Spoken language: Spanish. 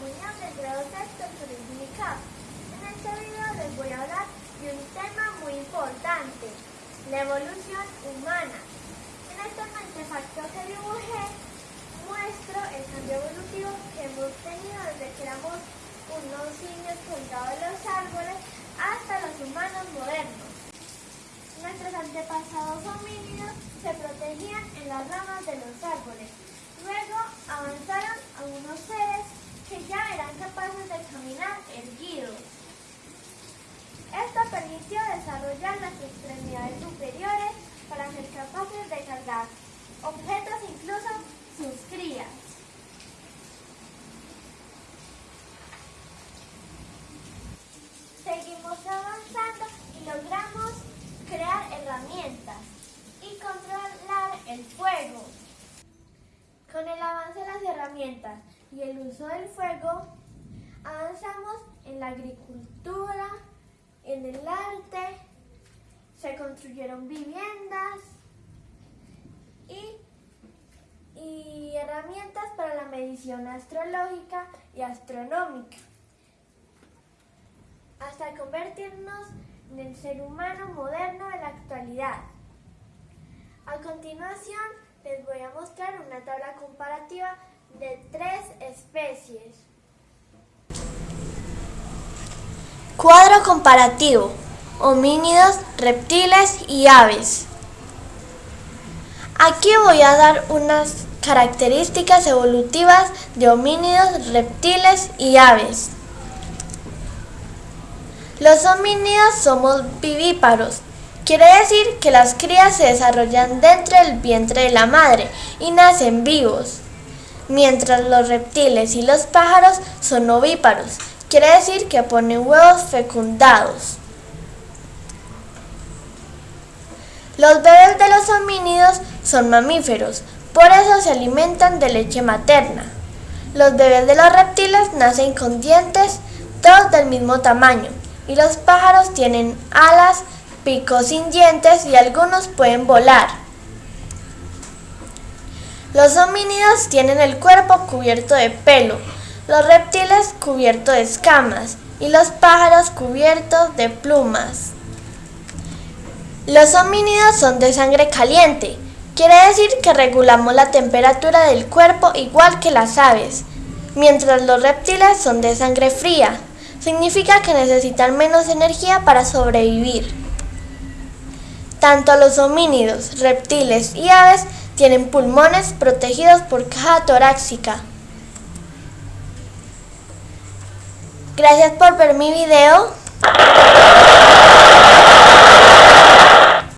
comunión del grado sexto Turismo y CAP. En este video les voy a hablar de un tema muy importante, la evolución humana. En este artefacto que dibujé muestro el cambio evolutivo que hemos tenido desde que éramos unos niños colgados en los árboles hasta los humanos modernos. Nuestros antepasados homínidos se protegían en las ramas de los árboles. Luego avanzaron a unos seres que ya eran capaces de caminar erguidos. Esto desarrollar las extremidades superiores para ser capaces de cargar objetos, incluso sus crías. Seguimos avanzando y logramos crear herramientas y controlar el fuego. Con el avance de las herramientas y el uso del fuego, avanzamos en la agricultura, en el arte, se construyeron viviendas y, y herramientas para la medición astrológica y astronómica, hasta convertirnos en el ser humano moderno de la actualidad. A continuación, les voy a mostrar una tabla comparativa de tres especies. Cuadro comparativo. Homínidos, reptiles y aves. Aquí voy a dar unas características evolutivas de homínidos, reptiles y aves. Los homínidos somos vivíparos, quiere decir que las crías se desarrollan dentro del vientre de la madre y nacen vivos, mientras los reptiles y los pájaros son ovíparos, quiere decir que ponen huevos fecundados. Los bebés de los homínidos son mamíferos, por eso se alimentan de leche materna. Los bebés de los reptiles nacen con dientes, todos del mismo tamaño, y los pájaros tienen alas, picos sin dientes y algunos pueden volar. Los homínidos tienen el cuerpo cubierto de pelo, los reptiles cubiertos de escamas y los pájaros cubiertos de plumas. Los homínidos son de sangre caliente, quiere decir que regulamos la temperatura del cuerpo igual que las aves, mientras los reptiles son de sangre fría, significa que necesitan menos energía para sobrevivir. Tanto los homínidos, reptiles y aves tienen pulmones protegidos por caja torácica. Gracias por ver mi video.